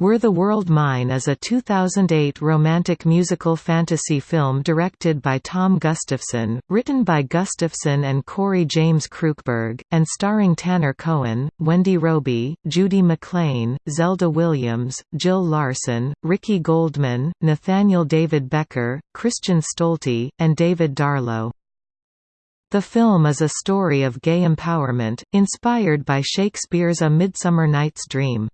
Were the World Mine is a 2008 romantic musical fantasy film directed by Tom Gustafson, written by Gustafson and Corey James Krukeberg, and starring Tanner Cohen, Wendy Robie, Judy McLean, Zelda Williams, Jill Larson, Ricky Goldman, Nathaniel David Becker, Christian Stolte, and David Darlow. The film is a story of gay empowerment, inspired by Shakespeare's A Midsummer Night's Dream.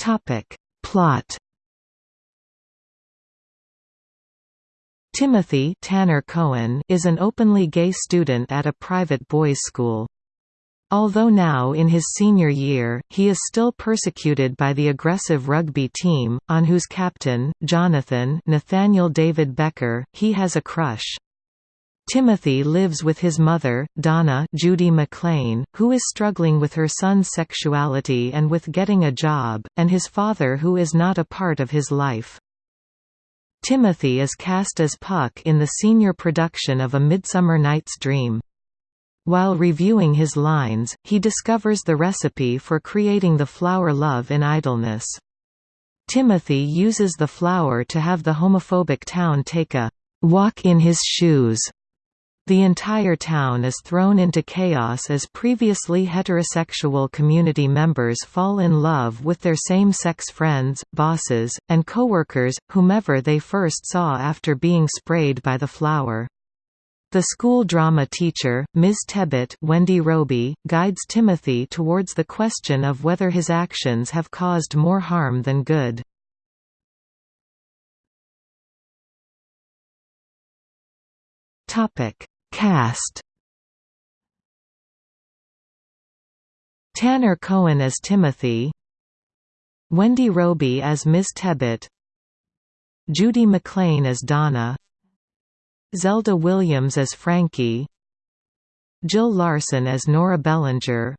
Topic. Plot Timothy Tanner Cohen is an openly gay student at a private boys' school. Although now in his senior year, he is still persecuted by the aggressive rugby team, on whose captain, Jonathan Nathaniel David Becker, he has a crush. Timothy lives with his mother, Donna Judy McLean, who is struggling with her son's sexuality and with getting a job, and his father who is not a part of his life. Timothy is cast as Puck in the senior production of A Midsummer Night's Dream. While reviewing his lines, he discovers the recipe for creating the flower love in idleness. Timothy uses the flower to have the homophobic town take a walk in his shoes the entire town is thrown into chaos as previously heterosexual community members fall in love with their same-sex friends, bosses, and coworkers, whomever they first saw after being sprayed by the flower. The school drama teacher, Ms. Tebbit Wendy Robie, guides Timothy towards the question of whether his actions have caused more harm than good. Cast. Tanner Cohen as Timothy. Wendy Robie as Ms. Tebbit Judy McLean as Donna. Zelda Williams as Frankie. Jill Larson as Nora Bellinger.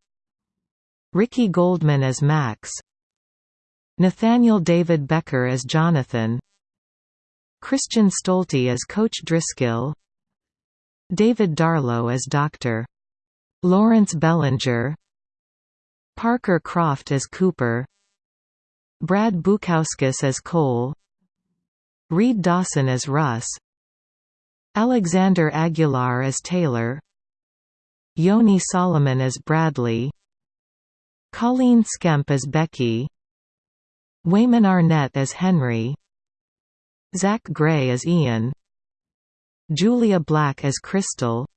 Ricky Goldman as Max. Nathaniel David Becker as Jonathan. Christian Stolte as Coach Driscoll David Darlow as Dr. Lawrence Bellinger. Parker Croft as Cooper. Brad Bukauskas as Cole. Reed Dawson as Russ. Alexander Aguilar as Taylor. Yoni Solomon as Bradley. Colleen Skemp as Becky. Wayman Arnett as Henry. Zach Gray as Ian Julia Black as Crystal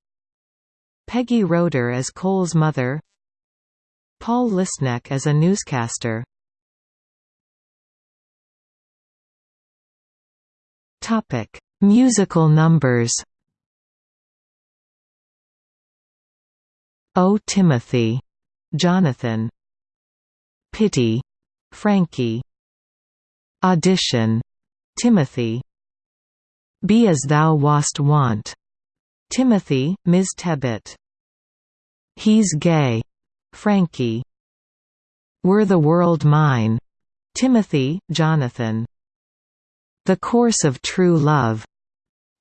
Peggy Roeder as Cole's mother Paul Lisnek as a newscaster Topic: Musical numbers. Oh Timothy, Jonathan. Pity, Frankie. Audition, Timothy. Be as thou wast wont. Timothy, Ms. Tebbit. He's gay. Frankie. Were the world mine. Timothy, Jonathan. The course of true love.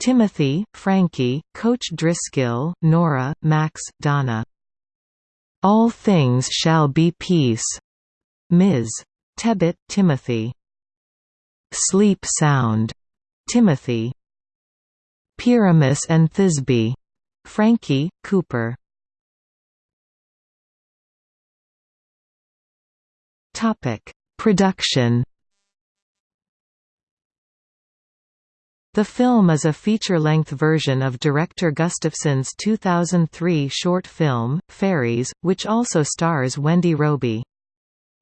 Timothy, Frankie, Coach Driscoll, Nora, Max, Donna. All things shall be peace. Ms. Tebbit, Timothy. Sleep sound. Timothy. Pyramus and Thisbe. Frankie, Cooper. Topic: Production. The film is a feature-length version of director Gustafson's 2003 short film, Fairies, which also stars Wendy Robie.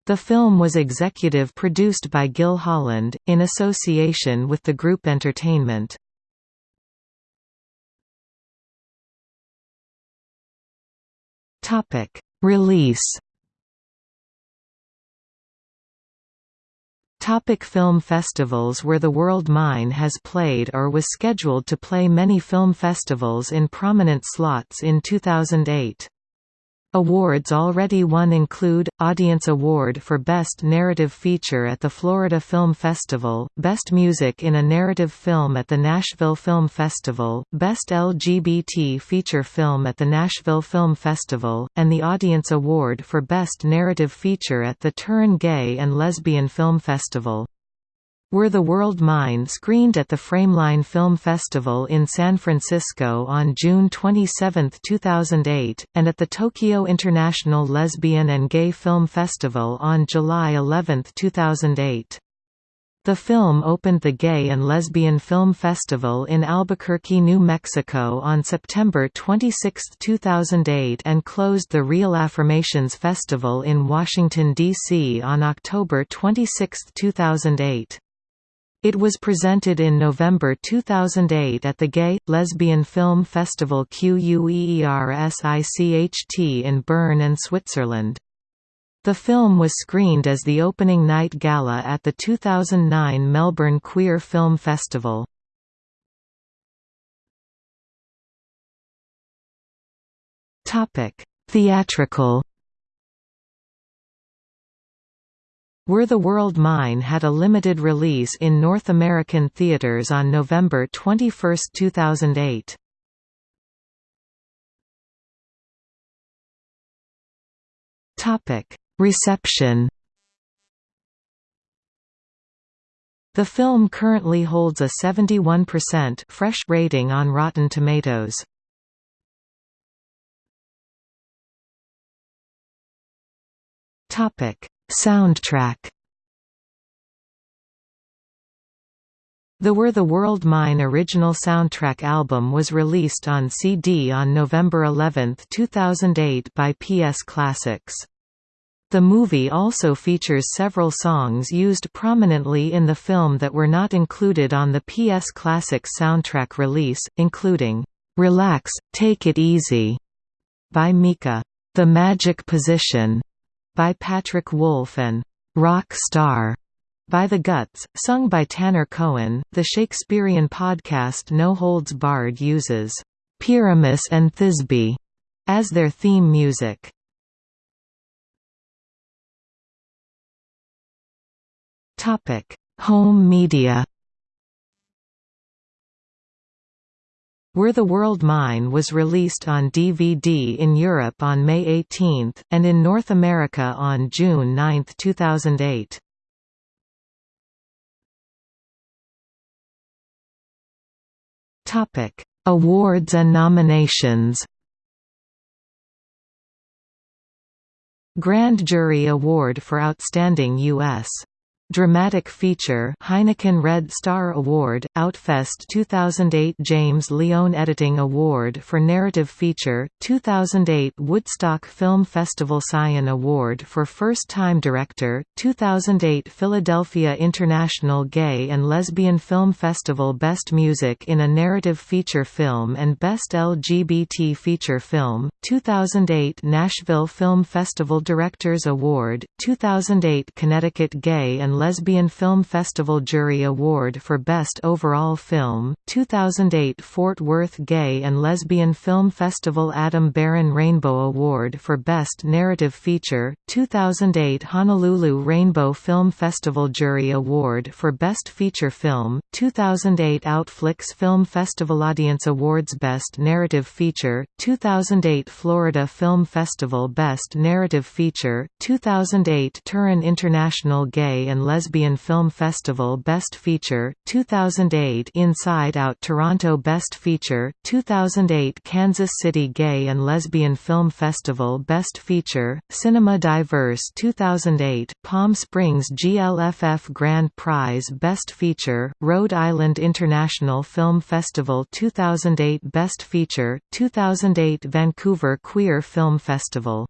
The film was executive produced by Gil Holland, in association with the group Entertainment. Topic: Release. Topic film festivals Were the World Mine has played or was scheduled to play many film festivals in prominent slots in 2008. Awards already won include, Audience Award for Best Narrative Feature at the Florida Film Festival, Best Music in a Narrative Film at the Nashville Film Festival, Best LGBT Feature Film at the Nashville Film Festival, and the Audience Award for Best Narrative Feature at the Turin Gay and Lesbian Film Festival. Were the World Mine screened at the Frameline Film Festival in San Francisco on June 27, 2008, and at the Tokyo International Lesbian and Gay Film Festival on July 11, 2008. The film opened the Gay and Lesbian Film Festival in Albuquerque, New Mexico on September 26, 2008 and closed the Reel Affirmations Festival in Washington, D.C. on October 26, 2008. It was presented in November 2008 at the Gay, Lesbian Film Festival QUEERSICHT in Bern and Switzerland. The film was screened as the opening night gala at the 2009 Melbourne Queer Film Festival. Theatrical Were the World Mine had a limited release in North American theaters on November 21, 2008. Topic: Reception. The film currently holds a 71% fresh rating on Rotten Tomatoes. Topic: Soundtrack. The Were the World Mine original soundtrack album was released on CD on November 11, 2008 by PS Classics. The movie also features several songs used prominently in the film that were not included on the PS Classics soundtrack release, including, "'Relax, Take It Easy' by Mika, "'The Magic Position' by Patrick Wolf and Rock Star by The Guts, sung by Tanner Cohen. The Shakespearean podcast No Holds Barred uses Pyramus and Thisbe as their theme music. Topic: Home media. Were the World Mine was released on DVD in Europe on May 18, and in North America on June 9, 2008. Awards and nominations Grand Jury Award for Outstanding U.S. Dramatic Feature Heineken Red Star Award, Outfest 2008 James Leone Editing Award for Narrative Feature, 2008 Woodstock Film Festival Scion Award for First Time Director, 2008 Philadelphia International Gay and Lesbian Film Festival Best Music in a Narrative Feature Film and Best LGBT Feature Film, 2008 Nashville Film Festival Directors Award, 2008 Connecticut Gay and Lesbian Film Festival Jury Award for Best Overall Film, 2008 Fort Worth Gay and Lesbian Film Festival Adam Baron Rainbow Award for Best Narrative Feature, 2008 Honolulu Rainbow Film Festival Jury Award for Best Feature Film, 2008 Outflix Film Festival Audience Awards Best Narrative Feature, 2008 Florida Film Festival Best Narrative Feature, 2008 Turin International Gay and Lesbian Film Festival Best Feature, 2008 Inside Out Toronto Best Feature, 2008 Kansas City Gay and Lesbian Film Festival Best Feature, Cinema Diverse 2008 Palm Springs GLFF Grand Prize Best Feature, Rhode Island International Film Festival 2008 Best Feature, 2008 Vancouver Queer Film Festival